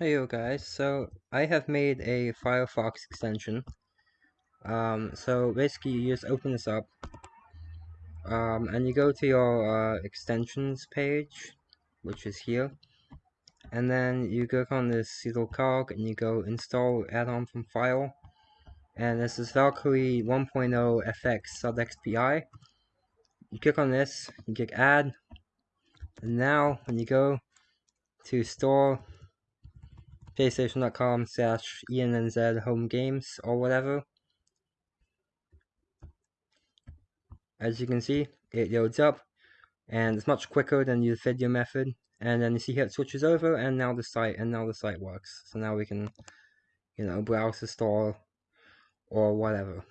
Hey yo guys, so I have made a Firefox extension. Um, so basically you just open this up, um, and you go to your uh, extensions page, which is here, and then you click on this little cog and you go install add-on from file, and this is Valkyrie 1.0 FX SudXPI. You click on this, you click add, and now when you go to store playstation.com slash ENNZ home games or whatever. As you can see, it loads up and it's much quicker than the video method. And then you see here it switches over and now the site and now the site works. So now we can, you know, browse the store or whatever.